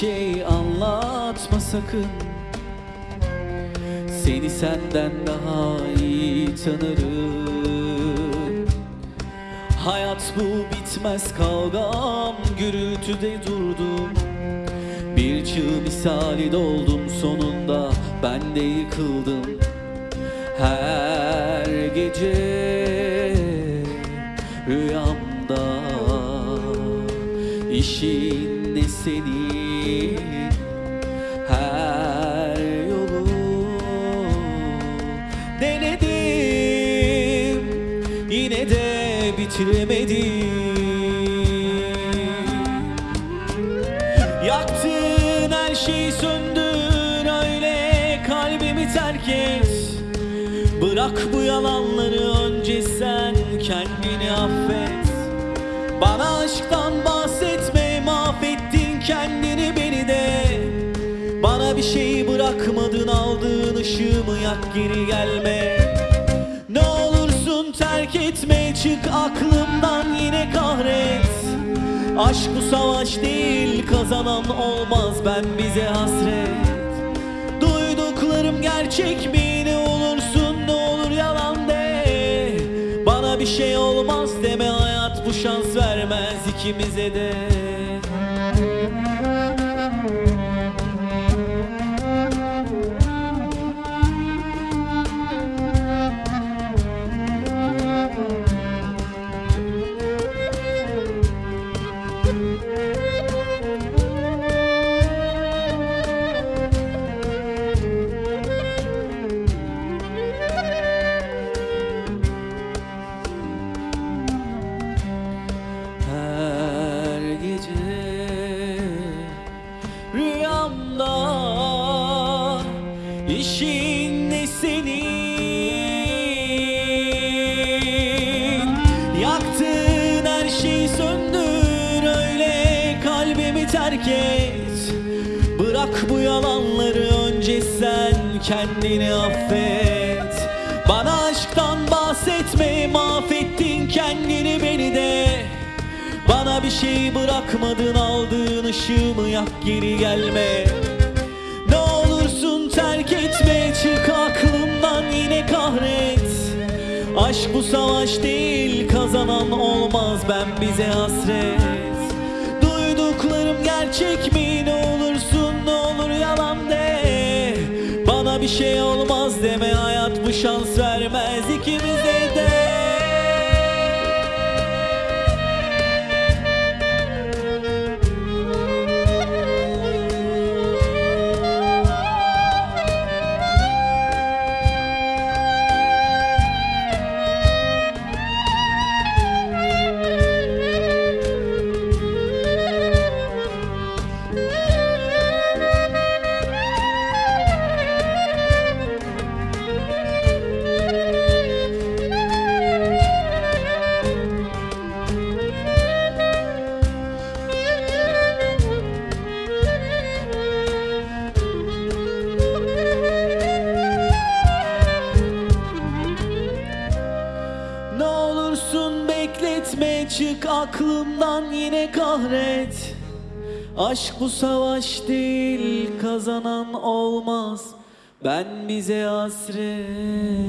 şey anlatma sakın. Seni senden daha iyi tanırım. Hayat bu bitmez kavgam Gürültüde durdum. Bir çığ misali doldum sonunda Ben de yıkıldım. Her gece Rüyamda İşin ne senin Her yolu Denedim Yine de bitiremedim. Yaktın her şeyi söndür öyle kalbimi terk et. Bırak bu yalanları önce sen kendini affet. Bana aşktan kendini beni de. Bana bir şey bırakmadın aldığın ışığımı yak geri gelme. Ne olursun terk etme çık aklımdan yine kahret. Aşk bu savaş değil kazanan olmaz ben bize hasret. Duyduklarım gerçek mi? Ne olursun ne olur yalan de. Bana bir şey olmaz deme hayat bu şans vermez ikimize de rüyamda işin ne senin? Yaktın her şeyi söndür öyle kalbimi terk et. Bırak bu yalanları önce sen kendini affet bana bir şey bırakmadın aldığın ışığımı yak geri gelme. Ne olursun terk etme çık aklımdan yine kahret. Aşk bu savaş değil kazanan olmaz ben bize hasret. Duyduklarım gerçek mi? Ne olursun ne olur yalan de. Bana bir şey olmaz deme hayat bu şans vermez ikimize de çık aklımdan yine kahret. Aşk bu savaş değil kazanan olmaz. Ben bize hasret